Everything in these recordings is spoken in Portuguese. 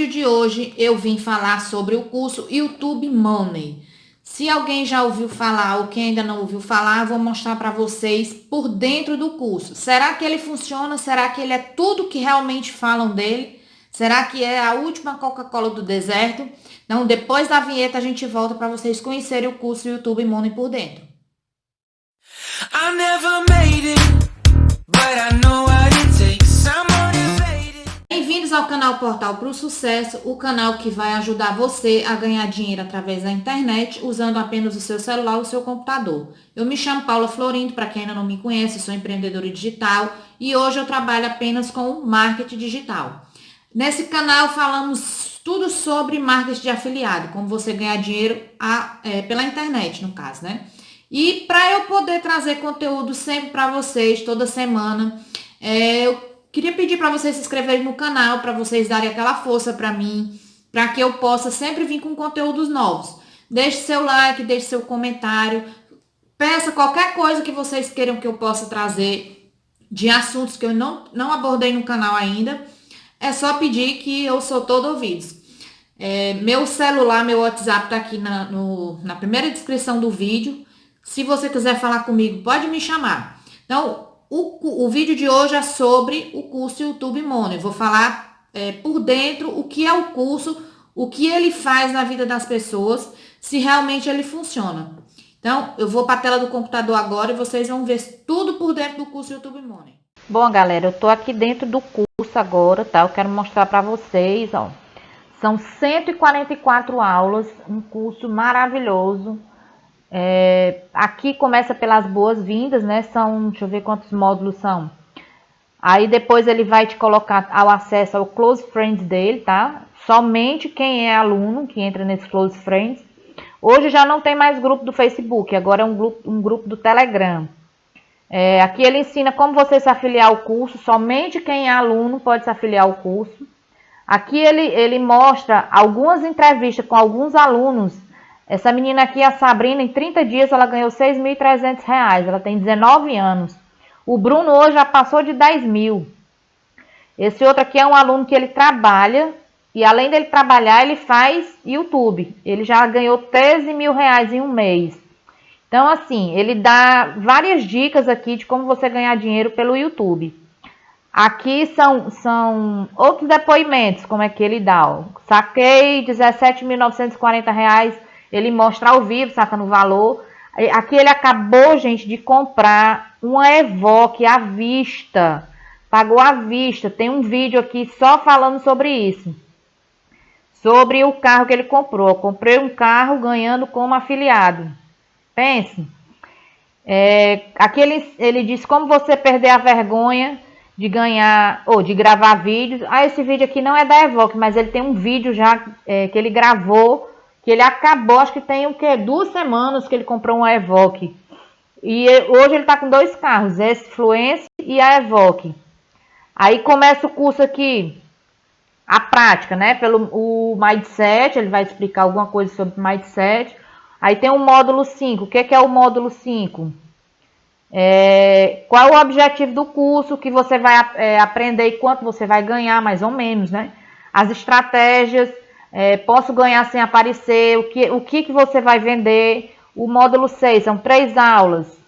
vídeo de hoje eu vim falar sobre o curso YouTube Money. Se alguém já ouviu falar ou quem ainda não ouviu falar, vou mostrar para vocês por dentro do curso. Será que ele funciona? Será que ele é tudo que realmente falam dele? Será que é a última Coca-Cola do deserto? Então, depois da vinheta, a gente volta para vocês conhecerem o curso YouTube Money por dentro. I never made it, but I know takes. Bem-vindos ao canal Portal para o Sucesso, o canal que vai ajudar você a ganhar dinheiro através da internet usando apenas o seu celular ou o seu computador. Eu me chamo Paula Florindo, para quem ainda não me conhece, sou empreendedora digital e hoje eu trabalho apenas com marketing digital. Nesse canal falamos tudo sobre marketing de afiliado, como você ganhar dinheiro a, é, pela internet, no caso, né? E para eu poder trazer conteúdo sempre para vocês, toda semana, é, eu Queria pedir para vocês se inscreverem no canal, para vocês darem aquela força para mim, para que eu possa sempre vir com conteúdos novos. Deixe seu like, deixe seu comentário, peça qualquer coisa que vocês queiram que eu possa trazer de assuntos que eu não, não abordei no canal ainda. É só pedir que eu sou todo ouvidos. É, meu celular, meu WhatsApp tá aqui na, no, na primeira descrição do vídeo. Se você quiser falar comigo, pode me chamar. Então, o, o vídeo de hoje é sobre o curso YouTube Money. Vou falar é, por dentro o que é o curso, o que ele faz na vida das pessoas, se realmente ele funciona. Então, eu vou para a tela do computador agora e vocês vão ver tudo por dentro do curso YouTube Money. Bom, galera, eu tô aqui dentro do curso agora, tá? Eu quero mostrar para vocês, ó. São 144 aulas, um curso maravilhoso. É, aqui começa pelas boas-vindas, né? São, deixa eu ver quantos módulos são. Aí depois ele vai te colocar ao acesso ao Close Friends dele, tá? Somente quem é aluno que entra nesse Close Friends. Hoje já não tem mais grupo do Facebook, agora é um grupo, um grupo do Telegram. É, aqui ele ensina como você se afiliar ao curso, somente quem é aluno pode se afiliar ao curso. Aqui ele, ele mostra algumas entrevistas com alguns alunos essa menina aqui, a Sabrina, em 30 dias ela ganhou 6.300 reais. Ela tem 19 anos. O Bruno hoje já passou de 10 mil. Esse outro aqui é um aluno que ele trabalha e além dele trabalhar, ele faz YouTube. Ele já ganhou 13 mil reais em um mês. Então, assim, ele dá várias dicas aqui de como você ganhar dinheiro pelo YouTube. Aqui são, são outros depoimentos, como é que ele dá. Ó. Saquei 17.940 reais ele mostra ao vivo, sacando o valor. Aqui ele acabou, gente, de comprar uma Evoque à vista. Pagou à vista. Tem um vídeo aqui só falando sobre isso. Sobre o carro que ele comprou. Comprei um carro ganhando como afiliado. Pense. É, aqui ele, ele diz como você perder a vergonha de ganhar ou de gravar vídeos. Ah, esse vídeo aqui não é da Evoque, mas ele tem um vídeo já é, que ele gravou que ele acabou, acho que tem o que duas semanas que ele comprou um Evoque. E hoje ele está com dois carros, esse Fluence e a Evoque. Aí começa o curso aqui, a prática, né? Pelo o Mindset, ele vai explicar alguma coisa sobre Mindset. Aí tem o módulo 5. O que, que é o módulo 5? É, qual é o objetivo do curso que você vai é, aprender e quanto você vai ganhar, mais ou menos, né? As estratégias, é, posso ganhar sem aparecer, o que, o que, que você vai vender. O módulo 6 são três aulas.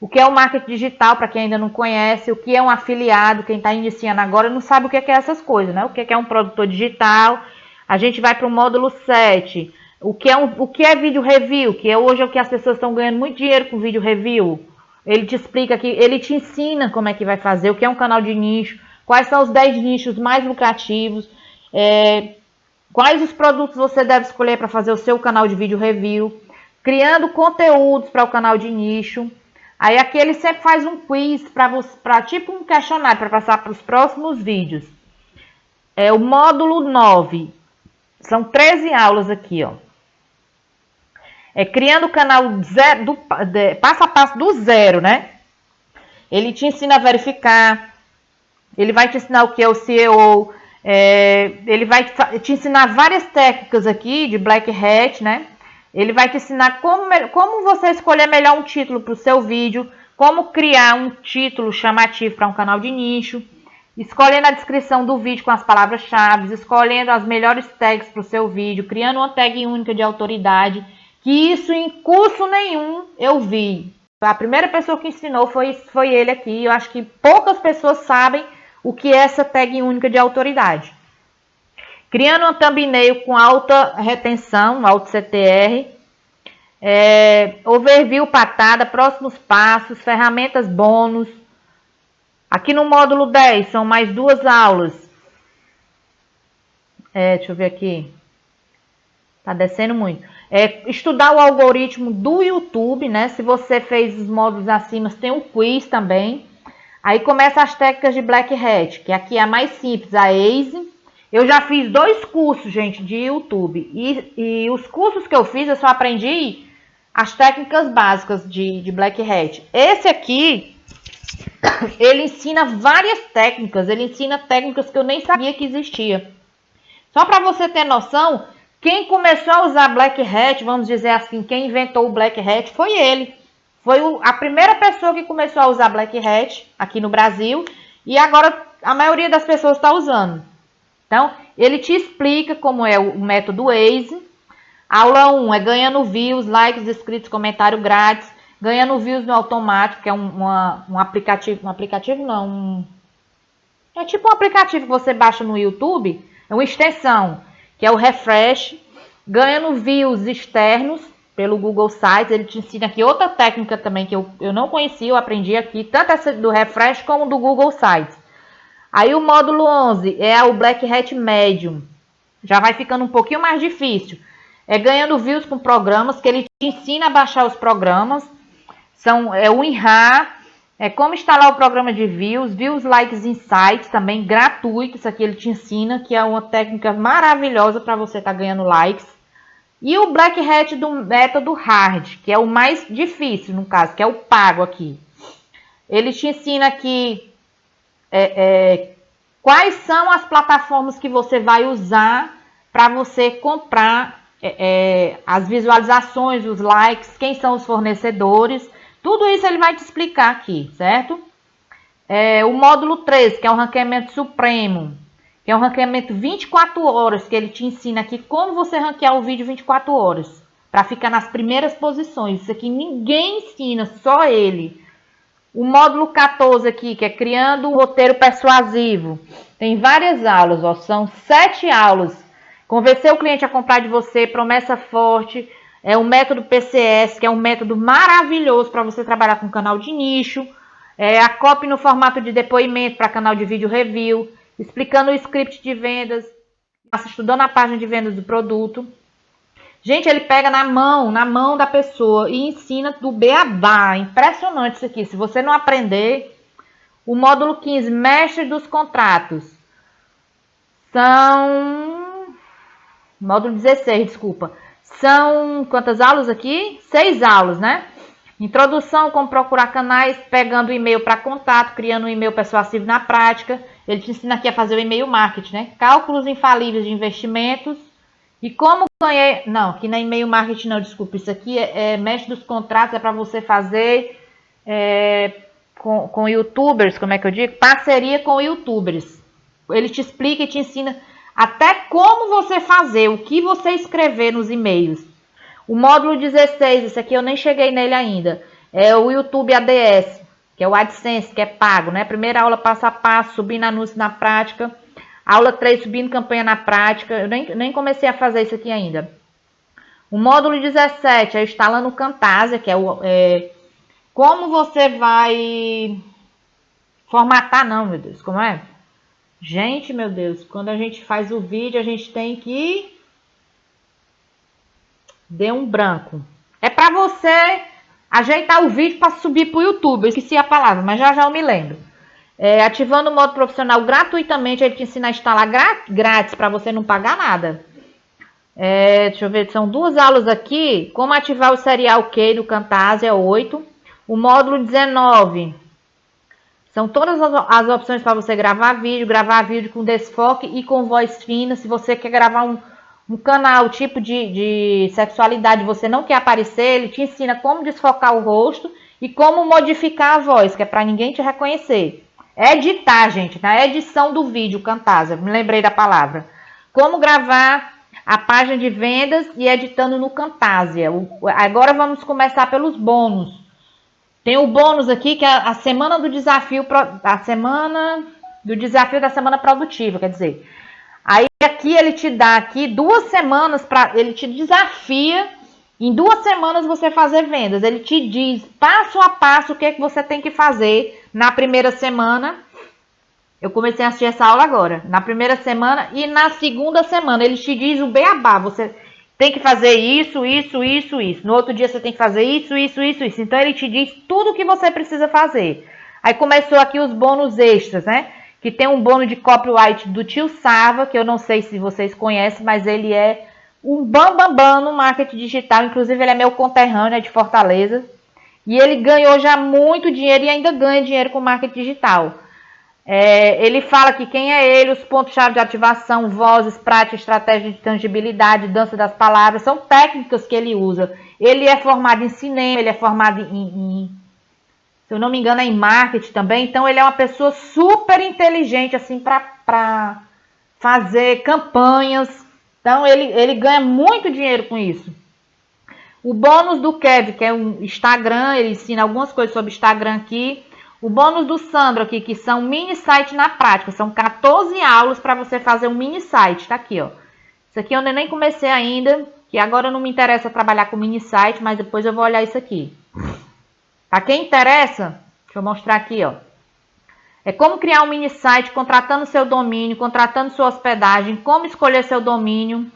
O que é o marketing digital, para quem ainda não conhece, o que é um afiliado, quem está iniciando agora não sabe o que é essas coisas, né? O que é um produtor digital. A gente vai para o módulo 7. O que, é um, o que é vídeo review, que é hoje é o que as pessoas estão ganhando muito dinheiro com vídeo review. Ele te explica aqui, ele te ensina como é que vai fazer, o que é um canal de nicho, quais são os 10 nichos mais lucrativos, é, Quais os produtos você deve escolher para fazer o seu canal de vídeo review? Criando conteúdos para o canal de nicho. Aí aqui ele sempre faz um quiz para tipo um questionário para passar para os próximos vídeos. É o módulo 9. São 13 aulas aqui, ó. É criando o canal zero, do, de, passo a passo do zero, né? Ele te ensina a verificar. Ele vai te ensinar o que é o SEO, é, ele vai te ensinar várias técnicas aqui de Black Hat, né? Ele vai te ensinar como, como você escolher melhor um título para o seu vídeo, como criar um título chamativo para um canal de nicho. escolhendo a descrição do vídeo com as palavras-chave, escolhendo as melhores tags para o seu vídeo, criando uma tag única de autoridade, que isso em curso nenhum eu vi. A primeira pessoa que ensinou foi, foi ele aqui. Eu acho que poucas pessoas sabem o que é essa tag única de autoridade. Criando uma thumbnail com alta retenção, alto CTR, é, overview patada, próximos passos, ferramentas bônus. Aqui no módulo 10 são mais duas aulas. É, deixa eu ver aqui. Tá descendo muito. É, estudar o algoritmo do YouTube, né? Se você fez os módulos acima, tem um quiz também. Aí começa as técnicas de Black Hat, que aqui é a mais simples, a ACE. Eu já fiz dois cursos, gente, de YouTube. E, e os cursos que eu fiz, eu só aprendi as técnicas básicas de, de Black Hat. Esse aqui, ele ensina várias técnicas. Ele ensina técnicas que eu nem sabia que existia. Só para você ter noção, quem começou a usar Black Hat, vamos dizer assim, quem inventou o Black Hat foi ele. Foi a primeira pessoa que começou a usar Black Hat aqui no Brasil. E agora a maioria das pessoas está usando. Então, ele te explica como é o método Waze. Aula 1 é ganhando views, likes, inscritos, comentário grátis. Ganhando views no automático, que é um, uma, um aplicativo. Um aplicativo não, um, é tipo um aplicativo que você baixa no YouTube. É uma extensão, que é o Refresh. Ganhando views externos pelo Google Sites. Ele te ensina aqui outra técnica também que eu, eu não conhecia, eu aprendi aqui, tanto essa do Refresh como do Google Sites. Aí o módulo 11 é o Black Hat Medium. Já vai ficando um pouquinho mais difícil. É ganhando views com programas, que ele te ensina a baixar os programas. São, é o INRA, é como instalar o programa de views, views, likes, insights, também gratuito. Isso aqui ele te ensina, que é uma técnica maravilhosa para você estar tá ganhando likes. E o Black Hat do método hard, que é o mais difícil no caso, que é o pago aqui. Ele te ensina aqui é, é, quais são as plataformas que você vai usar para você comprar é, é, as visualizações, os likes, quem são os fornecedores. Tudo isso ele vai te explicar aqui, certo? É, o módulo 3, que é o ranqueamento supremo, que é um ranqueamento 24 horas, que ele te ensina aqui como você ranquear o vídeo 24 horas, para ficar nas primeiras posições. Isso aqui ninguém ensina, só ele. O módulo 14 aqui, que é criando um roteiro persuasivo. Tem várias aulas, ó, são sete aulas. Convencer o cliente a comprar de você, promessa forte, é o método PCS, que é um método maravilhoso para você trabalhar com canal de nicho. É a copy no formato de depoimento para canal de vídeo review, explicando o script de vendas, estudando a página de vendas do produto. Gente, ele pega na mão, na mão da pessoa e ensina do beabá. Impressionante isso aqui. Se você não aprender, o módulo 15, mestre dos contratos. São... Módulo 16, desculpa. São quantas aulas aqui? Seis aulas, né? Introdução, como procurar canais, pegando e-mail para contato, criando um e-mail persuasivo na prática. Ele te ensina aqui a fazer o e-mail marketing, né? Cálculos infalíveis de investimentos e como ganhei... Não, aqui não é e-mail marketing não, desculpa. Isso aqui é, é mestre dos contratos, é para você fazer é, com, com youtubers, como é que eu digo? Parceria com youtubers. Ele te explica e te ensina até como você fazer, o que você escrever nos e-mails. O módulo 16, esse aqui eu nem cheguei nele ainda, é o YouTube ADS, que é o AdSense, que é pago, né? Primeira aula passo a passo, subindo anúncio na prática. Aula 3, subindo campanha na prática. Eu nem, nem comecei a fazer isso aqui ainda. O módulo 17 é instalando o Camtasia, que é, o, é como você vai formatar, não, meu Deus, como é? Gente, meu Deus, quando a gente faz o vídeo, a gente tem que dê um branco. É para você ajeitar o vídeo para subir para o YouTube. Eu esqueci a palavra, mas já já eu me lembro. É, ativando o modo profissional gratuitamente, ele te ensina a instalar grátis para você não pagar nada. É, deixa eu ver, são duas aulas aqui. Como ativar o Serial Key do Camtasia 8. O módulo 19. São todas as, as opções para você gravar vídeo, gravar vídeo com desfoque e com voz fina. Se você quer gravar um, um canal tipo de, de sexualidade, você não quer aparecer, ele te ensina como desfocar o rosto e como modificar a voz, que é para ninguém te reconhecer. editar, gente, na edição do vídeo Camtasia, me lembrei da palavra. Como gravar a página de vendas e editando no Camtasia. Agora vamos começar pelos bônus. Tem o bônus aqui que é a semana do desafio, a semana do desafio da semana produtiva, quer dizer. Aí aqui ele te dá aqui duas semanas para ele te desafia em duas semanas você fazer vendas. Ele te diz passo a passo o que, é que você tem que fazer na primeira semana. Eu comecei a assistir essa aula agora. Na primeira semana e na segunda semana. Ele te diz o beabá. Você tem que fazer isso, isso, isso, isso. No outro dia você tem que fazer isso, isso, isso, isso. Então ele te diz tudo o que você precisa fazer. Aí começou aqui os bônus extras, né? Que tem um bônus de copyright do tio Sava, que eu não sei se vocês conhecem, mas ele é um bambambam bam, bam no marketing digital. Inclusive, ele é meu conterrâneo, é de Fortaleza. E ele ganhou já muito dinheiro e ainda ganha dinheiro com marketing digital. É, ele fala que quem é ele, os pontos-chave de ativação, vozes, prática, estratégia de tangibilidade, dança das palavras, são técnicas que ele usa. Ele é formado em cinema, ele é formado em, em se eu não me engano, é em marketing também. Então, ele é uma pessoa super inteligente, assim, para fazer campanhas. Então, ele, ele ganha muito dinheiro com isso. O bônus do Kev, que é um Instagram, ele ensina algumas coisas sobre Instagram aqui. O bônus do Sandro aqui, que são mini site na prática. São 14 aulas para você fazer um mini site. Tá aqui, ó. Isso aqui eu nem comecei ainda, que agora não me interessa trabalhar com mini site, mas depois eu vou olhar isso aqui. Para quem interessa, deixa eu mostrar aqui, ó. É como criar um mini site contratando seu domínio, contratando sua hospedagem, como escolher seu domínio.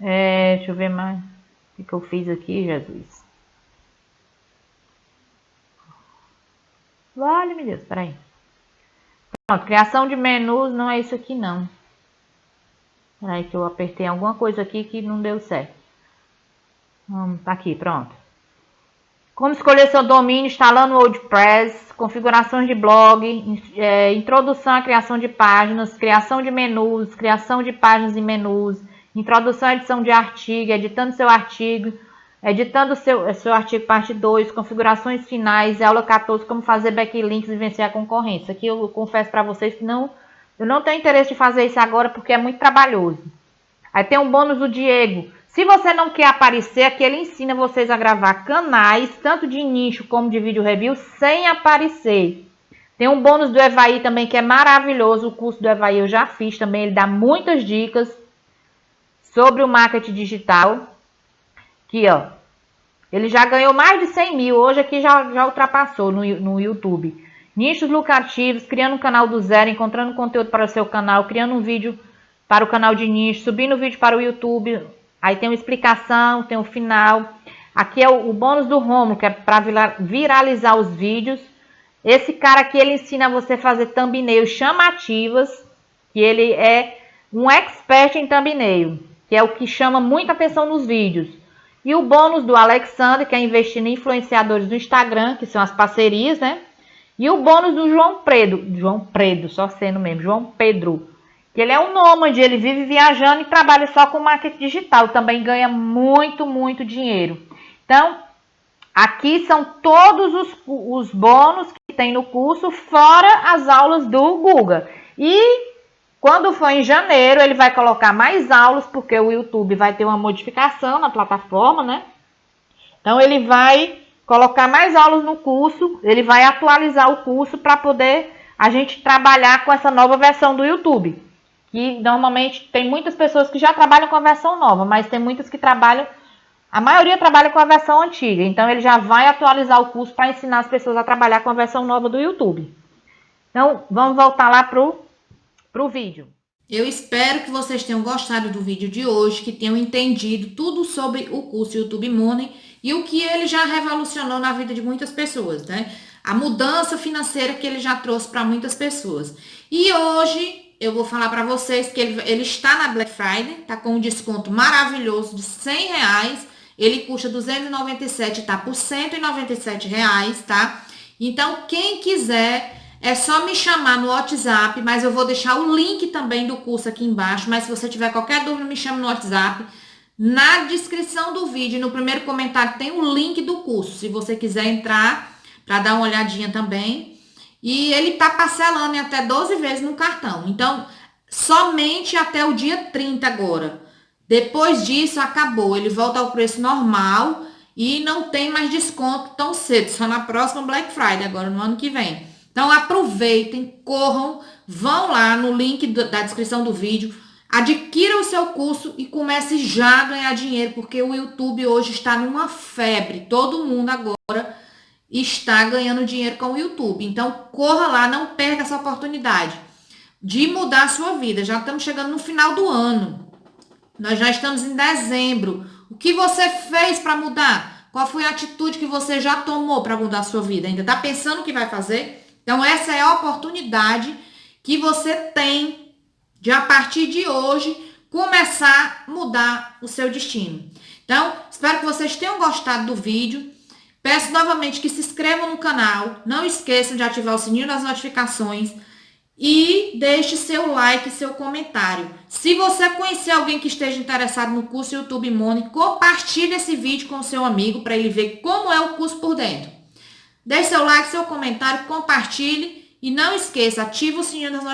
É, deixa eu ver mais. O que eu fiz aqui, Jesus? Vale, meu Deus, peraí. Pronto, criação de menus não é isso aqui não. Peraí que eu apertei alguma coisa aqui que não deu certo. Hum, tá aqui, pronto. Como escolher seu domínio instalando o WordPress, configurações de blog, é, introdução à criação de páginas, criação de menus, criação de páginas e menus, introdução à edição de artigo, editando seu artigo, editando seu, seu artigo parte 2, configurações finais, aula 14, como fazer backlinks e vencer a concorrência. Aqui eu confesso para vocês que não, eu não tenho interesse de fazer isso agora porque é muito trabalhoso. Aí tem um bônus do Diego, se você não quer aparecer, aqui ele ensina vocês a gravar canais, tanto de nicho como de vídeo review, sem aparecer. Tem um bônus do Evaí também que é maravilhoso, o curso do Evaí eu já fiz também, ele dá muitas dicas sobre o marketing digital. Aqui, ó, ele já ganhou mais de 100 mil, hoje aqui já, já ultrapassou no, no YouTube. Nichos lucrativos, criando um canal do zero, encontrando conteúdo para o seu canal, criando um vídeo para o canal de nicho, subindo vídeo para o YouTube, Aí tem uma explicação, tem o um final. Aqui é o, o bônus do Romulo, que é para viralizar os vídeos. Esse cara aqui, ele ensina você a fazer thumbnails chamativas, que ele é um expert em thumbnail, que é o que chama muita atenção nos vídeos. E o bônus do Alexander, que é investir em influenciadores do Instagram, que são as parcerias, né? E o bônus do João Pedro, João Pedro, só sendo mesmo, João Pedro, que ele é um nômade, ele vive viajando e trabalha só com marketing digital, também ganha muito, muito dinheiro. Então, aqui são todos os, os bônus que tem no curso, fora as aulas do Google. E quando for em janeiro, ele vai colocar mais aulas, porque o YouTube vai ter uma modificação na plataforma, né? Então, ele vai colocar mais aulas no curso, ele vai atualizar o curso para poder a gente trabalhar com essa nova versão do YouTube que normalmente tem muitas pessoas que já trabalham com a versão nova, mas tem muitas que trabalham, a maioria trabalha com a versão antiga, então ele já vai atualizar o curso para ensinar as pessoas a trabalhar com a versão nova do YouTube. Então, vamos voltar lá pro, pro vídeo. Eu espero que vocês tenham gostado do vídeo de hoje, que tenham entendido tudo sobre o curso YouTube Money e o que ele já revolucionou na vida de muitas pessoas, né? A mudança financeira que ele já trouxe para muitas pessoas. E hoje eu vou falar para vocês que ele, ele está na Black Friday, tá com um desconto maravilhoso de 100 reais. Ele custa 297, tá por 197 reais, tá? Então, quem quiser, é só me chamar no WhatsApp, mas eu vou deixar o link também do curso aqui embaixo. Mas se você tiver qualquer dúvida, me chame no WhatsApp. Na descrição do vídeo, no primeiro comentário, tem o link do curso. Se você quiser entrar para dar uma olhadinha também. E ele está parcelando em até 12 vezes no cartão. Então, somente até o dia 30 agora. Depois disso, acabou. Ele volta ao preço normal e não tem mais desconto tão cedo, só na próxima Black Friday, agora no ano que vem. Então, aproveitem, corram, vão lá no link da descrição do vídeo, adquira o seu curso e comece já a ganhar dinheiro, porque o YouTube hoje está numa febre. Todo mundo agora está ganhando dinheiro com o YouTube. Então, corra lá, não perca essa oportunidade de mudar a sua vida. Já estamos chegando no final do ano. Nós já estamos em dezembro. O que você fez para mudar? Qual foi a atitude que você já tomou para mudar a sua vida? Ainda está pensando o que vai fazer? Então, essa é a oportunidade que você tem de, a partir de hoje, começar a mudar o seu destino. Então, espero que vocês tenham gostado do vídeo. Peço novamente que se inscrevam no canal, não esqueçam de ativar o sininho das notificações e deixe seu like, seu comentário. Se você conhecer alguém que esteja interessado no curso YouTube Money, compartilhe esse vídeo com seu amigo para ele ver como é o curso por dentro. Deixe seu like, seu comentário, compartilhe e não esqueça, ative o sininho das notificações